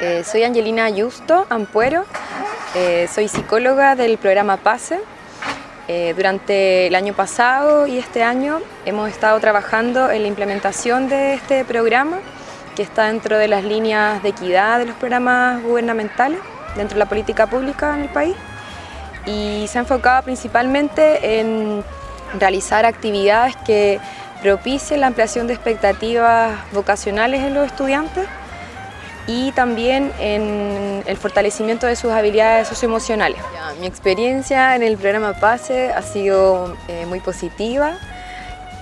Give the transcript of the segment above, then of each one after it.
Eh, soy Angelina Ayusto Ampuero, eh, soy psicóloga del programa PASE. Eh, durante el año pasado y este año hemos estado trabajando en la implementación de este programa que está dentro de las líneas de equidad de los programas gubernamentales dentro de la política pública en el país y se ha enfocado principalmente en realizar actividades que propicien la ampliación de expectativas vocacionales en los estudiantes y también en el fortalecimiento de sus habilidades socioemocionales. Mi experiencia en el programa PASE ha sido eh, muy positiva,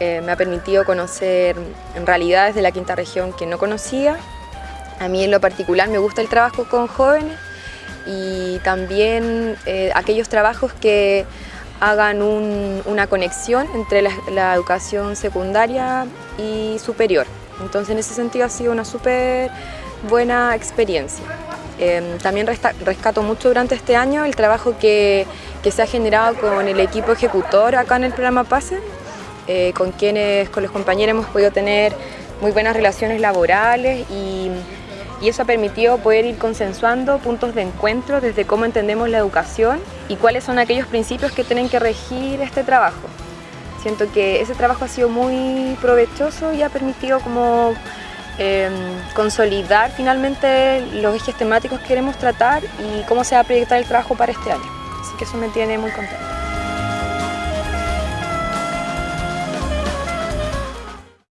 eh, me ha permitido conocer realidades de la quinta región que no conocía. A mí en lo particular me gusta el trabajo con jóvenes y también eh, aquellos trabajos que hagan una conexión entre la, educación secundaria y superior. Entonces en ese sentido ha sido una súper buena experiencia. Em, también rescato mucho durante este año el trabajo que, se ha generado con el equipo ejecutor acá en el programa PASE, eh, con quienes, con los compañeros hemos podido tener muy buenas relaciones laborales y, y eso ha permitido poder ir consensuando puntos de encuentro desde cómo entendemos la educación y cuáles son aquellos principios que tienen que regir este trabajo. Siento que ese trabajo ha sido muy provechoso y ha permitido como Em, consolidar finalmente los ejes temáticos que queremos tratar y cómo se va a proyectar el trabajo para este año. Así que eso me tiene muy contenta.